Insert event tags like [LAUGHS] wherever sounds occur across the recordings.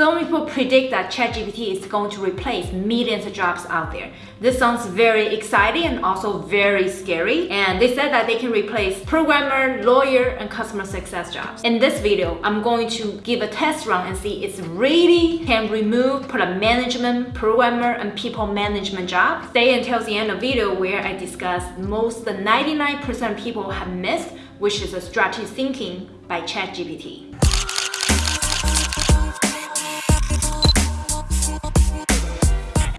Some people predict that ChatGPT is going to replace millions of jobs out there. This sounds very exciting and also very scary. And they said that they can replace programmer, lawyer, and customer success jobs. In this video, I'm going to give a test run and see if it really can remove product management, programmer, and people management jobs. Stay until the end of the video where I discuss most the 99% people have missed, which is a strategy thinking by ChatGPT.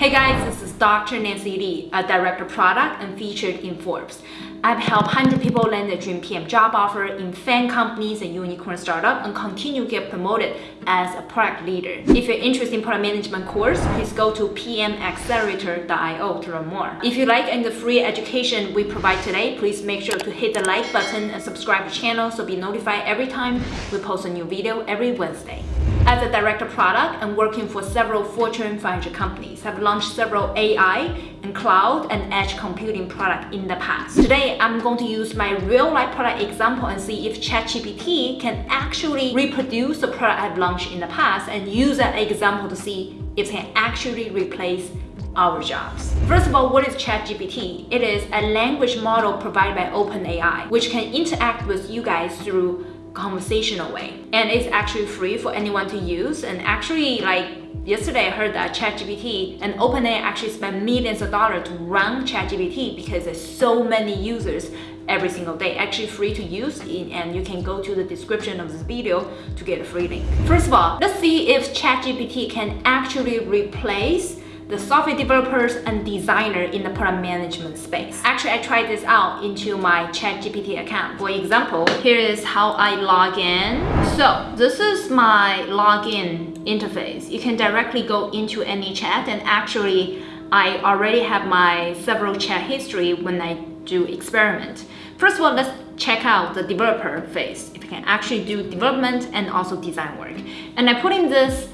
Hey guys, this is Dr. Nancy Li, a director product and featured in Forbes. I've helped 100 people land their dream PM job offer in FAANG companies and unicorn startup and continue to get promoted as a product leader. If you're interested in product management course, please go to pmaccelerator.io to learn more. If you like any the free education we provide today, please make sure to hit the like button and subscribe to the channel so be notified every time we post a new video every Wednesday. As a director product and working for several Fortune 500 companies, I've launched several AI and cloud and edge computing product in the past. Today, I'm going to use my real-life product example and see if ChatGPT can actually reproduce the product I've launched in the past and use that example to see if it can actually replace our jobs. First of all, what is ChatGPT? It is a language model provided by OpenAI, which can interact with you guys through conversational way and it's actually free for anyone to use. And actually like yesterday I heard that ChatGPT and OpenAI actually spend millions of dollars to run ChatGPT because there's so many users every single day. Actually free to use and you can go to the description of this video to get a free link. First of all let's see if ChatGPT can actually replace the software developers and designer in the product management space. Actually, I tried this out into my ChatGPT account. For example, here is how I log in. So this is my login interface. You can directly go into any chat and actually I already have my several chat history when I do experiment. First of all, let's check out the developer phase. If you can actually do development and also design work. And I put in this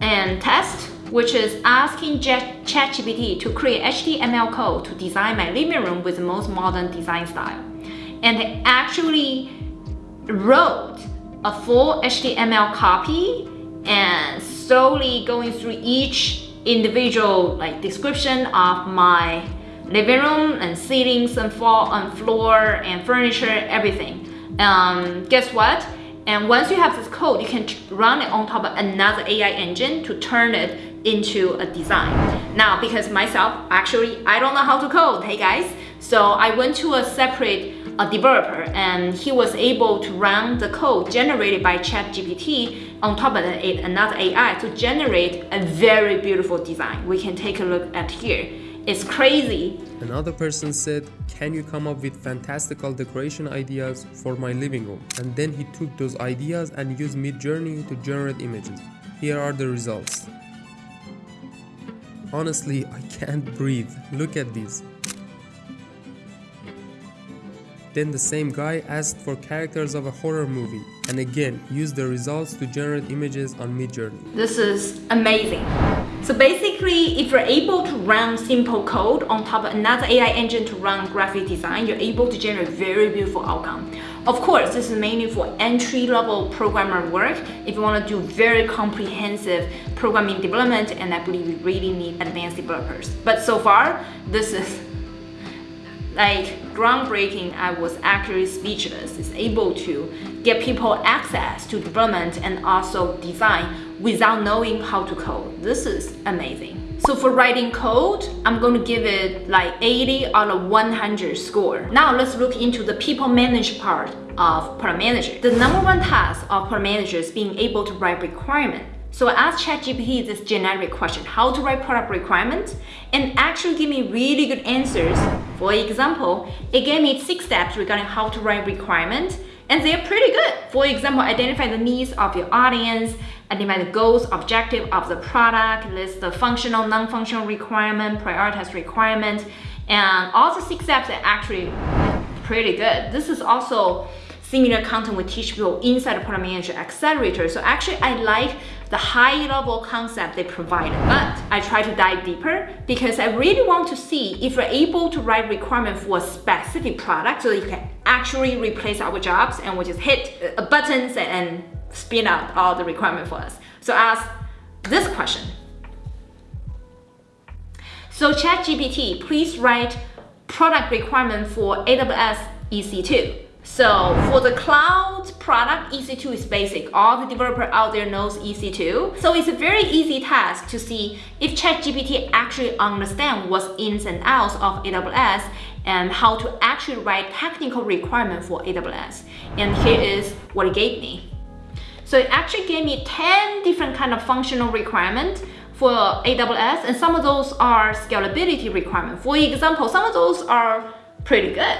and test which is asking ChatGPT to create HTML code to design my living room with the most modern design style. And they actually wrote a full HTML copy and slowly going through each individual like description of my living room and ceilings and floor and floor and furniture, everything. Um, guess what? And once you have this code, you can run it on top of another AI engine to turn it into a design. Now, because myself, actually, I don't know how to code, hey guys. So I went to a separate a developer and he was able to run the code generated by ChatGPT on top of it, another AI to generate a very beautiful design. We can take a look at here. It's crazy. Another person said, can you come up with fantastical decoration ideas for my living room? And then he took those ideas and used Midjourney to generate images. Here are the results. Honestly, I can't breathe. Look at these. Then the same guy asked for characters of a horror movie and again used the results to generate images on Midjourney. This is amazing. So basically, if you're able to run simple code on top of another AI engine to run graphic design, you're able to generate very beautiful outcome. Of course, this is mainly for entry-level programmer work. If you want to do very comprehensive programming development, and I believe you really need advanced developers. But so far, this is like groundbreaking. I was actually speechless. It's able to get people access to development and also design without knowing how to code. This is amazing. So for writing code, I'm going to give it like 80 out of 100 score. Now let's look into the people manage part of product manager. The number one task of product manager is being able to write requirement. So I asked ChatGPT this generic question, how to write product requirements, and actually give me really good answers. For example, it gave me six steps regarding how to write requirements, and they're pretty good. For example, identify the needs of your audience, identify the goals, objective of the product, list the functional, non-functional requirement, prioritize requirement, and all the six steps are actually pretty good. This is also similar content we teach people inside the product manager accelerator. So actually I like the high level concept they provided, but I try to dive deeper because I really want to see if you're able to write requirement for a specific product so you can actually replace our jobs and we just hit uh, buttons and spin out all the requirement for us. So ask this question. So ChatGPT, please write product requirement for AWS EC2. So for the cloud product, EC2 is basic. All the developer out there knows EC2. So it's a very easy task to see if ChatGPT actually understand what's ins and outs of AWS and how to actually write technical requirement for AWS. And here is what it gave me. So it actually gave me 10 different kind of functional requirements for AWS and some of those are scalability requirements. For example, some of those are pretty good.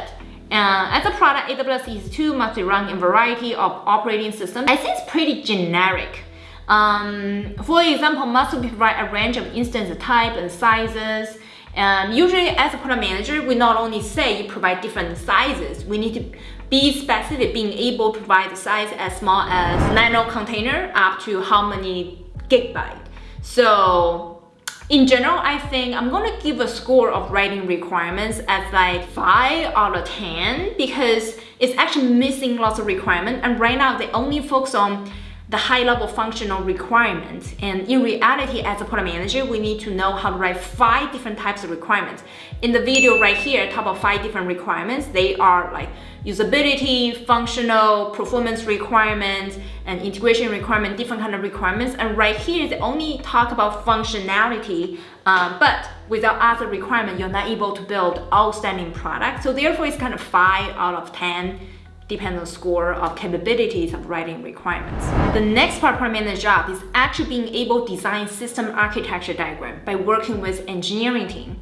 Uh, as a product, AWS EC2 must be run in variety of operating systems. I think it's pretty generic. Um, for example, must provide a range of instance type and sizes. And usually as a product manager, we not only say you provide different sizes, we need to be specific, being able to provide the size as small as nano container up to how many gigabyte. So in general, I think I'm gonna give a score of writing requirements as like 5 out of 10 because it's actually missing lots of requirements and right now they only focus on the high level functional requirements. And in reality, as a product manager, we need to know how to write five different types of requirements. In the video right here, talk about five different requirements. They are like usability, functional, performance requirements, and integration requirement, different kind of requirements. And right here, they only talk about functionality, uh, but without other requirement, you're not able to build outstanding product. So therefore, it's kind of five out of 10 depends on score of capabilities of writing requirements. The next part of the job is actually being able to design system architecture diagram by working with engineering team.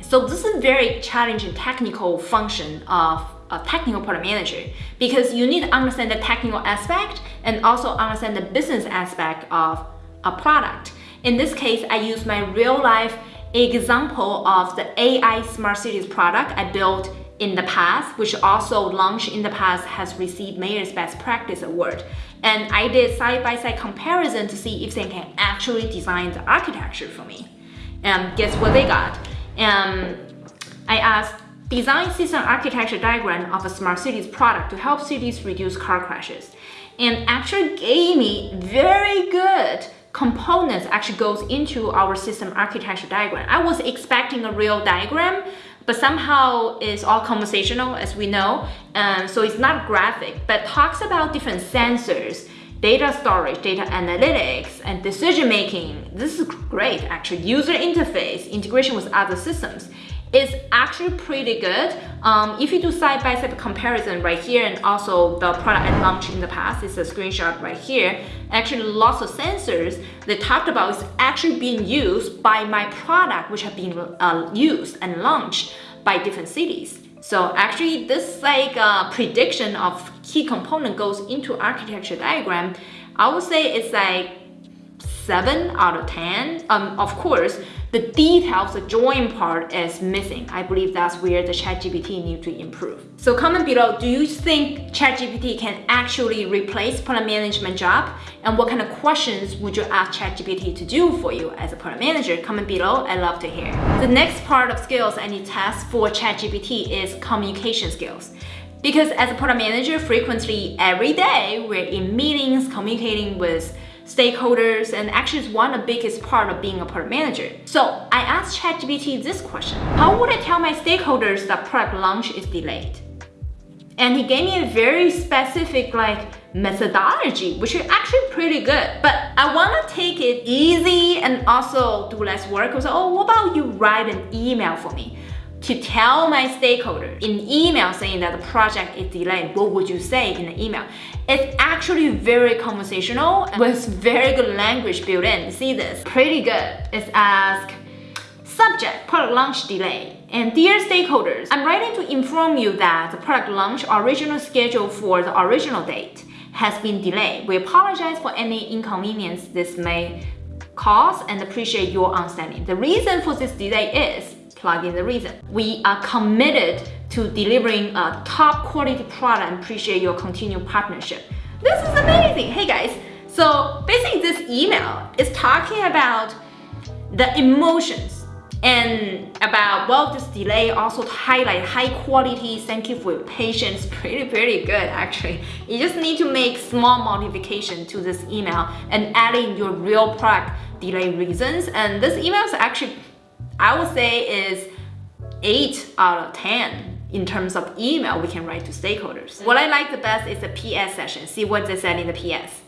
So this is a very challenging technical function of a technical product manager because you need to understand the technical aspect and also understand the business aspect of a product. In this case, I use my real life example of the AI Smart Cities product I built in the past, which also launched in the past, has received Mayor's Best Practice Award. And I did side-by-side -side comparison to see if they can actually design the architecture for me. And guess what they got? And I asked, design system architecture diagram of a smart cities product to help cities reduce car crashes. And actually gave me very good components actually goes into our system architecture diagram. I was expecting a real diagram, but somehow it's all conversational as we know. Um, so it's not graphic, but talks about different sensors, data storage, data analytics, and decision making. This is great actually. User interface, integration with other systems is actually pretty good. Um, if you do side-by-side -side comparison right here and also the product I launched in the past, it's a screenshot right here. Actually, lots of sensors they talked about is actually being used by my product, which have been uh, used and launched by different cities. So actually, this like uh, prediction of key component goes into architecture diagram. I would say it's like 7 out of 10. Um, of course, the details, the join part is missing. I believe that's where the ChatGPT needs to improve. So comment below, do you think ChatGPT can actually replace product management job? And what kind of questions would you ask ChatGPT to do for you as a product manager? Comment below, I love to hear. The next part of skills I need to test for ChatGPT is communication skills. Because as a product manager, frequently every day, we're in meetings, communicating with stakeholders, and actually is one of the biggest part of being a product manager. So I asked ChatGPT this question. How would I tell my stakeholders that product launch is delayed? And he gave me a very specific like methodology, which is actually pretty good. But I want to take it easy and also do less work. I was like, oh, what about you write an email for me? To tell my stakeholders in email saying that the project is delayed, what would you say in the email? It's actually very conversational with very good language built in. See this? Pretty good. It's ask Subject, product launch delay. And dear stakeholders, I'm writing to inform you that the product launch original schedule for the original date has been delayed. We apologize for any inconvenience this may cause and appreciate your understanding. The reason for this delay is plug in the reason. We are committed to delivering a top quality product and appreciate your continued partnership. This is amazing. Hey guys, so basically this email is talking about the emotions and about well this delay also highlight high quality thank you for your patience [LAUGHS] pretty pretty good actually you just need to make small modification to this email and add in your real product delay reasons. And this email is actually, I would say is 8 out of 10 in terms of email we can write to stakeholders. What I like the best is the PS session. See what they said in the PS.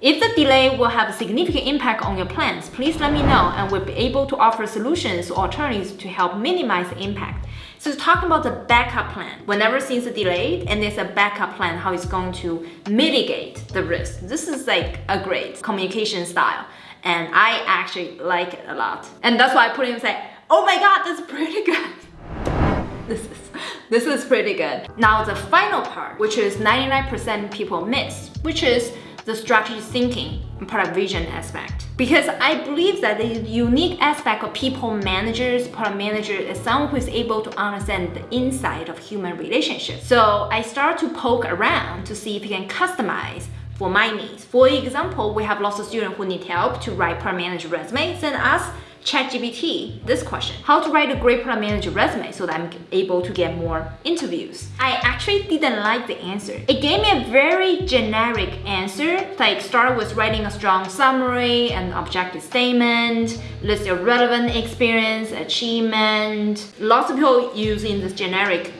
If the delay will have a significant impact on your plans, please let me know and we'll be able to offer solutions or alternatives to help minimize the impact. So talking about the backup plan. Whenever things are delayed and there's a backup plan, how it's going to mitigate the risk. This is like a great communication style. And I actually like it a lot. And that's why I put in oh my God, that's pretty good. [LAUGHS] This is, this is pretty good. Now the final part, which is 99% people miss, which is the strategy thinking and product vision aspect. Because I believe that the unique aspect of people managers, product manager is someone who is able to understand the inside of human relationships. So I start to poke around to see if we can customize for my needs. For example, we have lots of students who need help to write product manager resumes and us ChatGPT this question. How to write a great product manager resume so that I'm able to get more interviews. I actually didn't like the answer. It gave me a very generic answer, like start with writing a strong summary and objective statement, list your relevant experience, achievement. Lots of people using this generic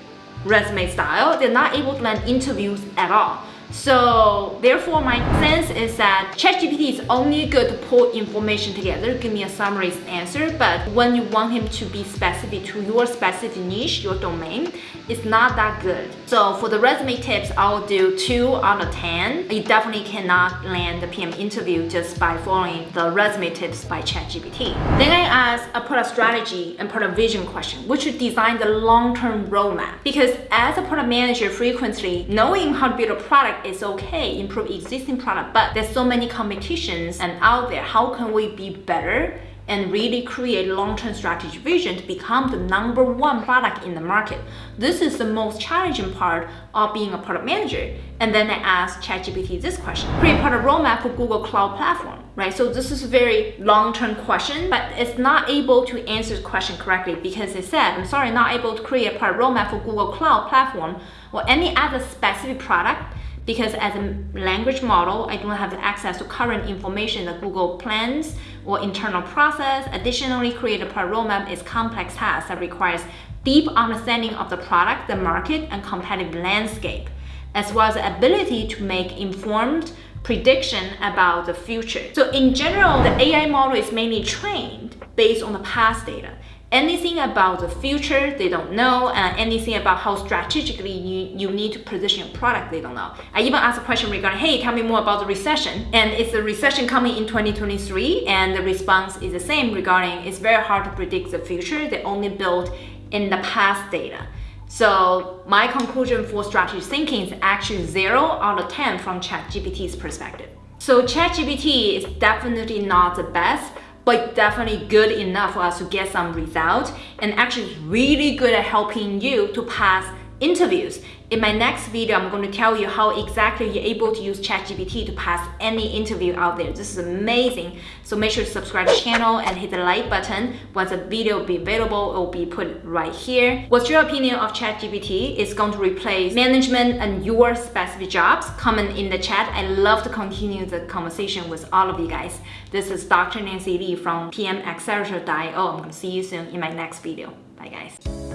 resume style, they're not able to land interviews at all. So therefore my sense is that ChatGPT is only good to pull information together, give me a summary answer, but when you want him to be specific to your specific niche, your domain, it's not that good. So for the resume tips, I'll do 2 out of 10. You definitely cannot land the PM interview just by following the resume tips by ChatGPT. Then I ask a product strategy and product vision question, which should design the long-term roadmap. Because as a product manager, frequently knowing how to build a product product is okay, improve existing product, but there's so many competitions and out there, how can we be better and really create long-term strategy vision to become the number one product in the market. This is the most challenging part of being a product manager. And then I asked ChatGPT this question, create product roadmap for Google Cloud Platform, right? So this is a very long-term question, but it's not able to answer the question correctly because it said, I'm sorry, not able to create a product roadmap for Google Cloud Platform or any other specific product because as a language model, I don't have access to current information that Google plans or internal process. Additionally, create a product roadmap is complex task that requires deep understanding of the product, the market, and competitive landscape, as well as the ability to make informed prediction about the future. So in general, the AI model is mainly trained based on the past data anything about the future they don't know and anything about how strategically you, you need to position your product they don't know. I even asked a question regarding hey tell me more about the recession. And it's a recession coming in 2023 and the response is the same regarding it's very hard to predict the future they only build in the past data. So my conclusion for strategic thinking is actually 0 out of 10 from ChatGPT's perspective. So ChatGPT is definitely not the best, but definitely good enough for us to get some results and actually really good at helping you to pass interviews. In my next video, I'm going to tell you how exactly you're able to use ChatGPT to pass any interview out there. This is amazing. So make sure to subscribe to the channel and hit the like button. Once the video will be available, it will be put right here. What's your opinion of ChatGPT? It's going to replace management and your specific jobs. Comment in the chat. I love to continue the conversation with all of you guys. This is Dr. Nancy Li from PM PMAccelerator.io. I'm going to see you soon in my next video. Bye guys.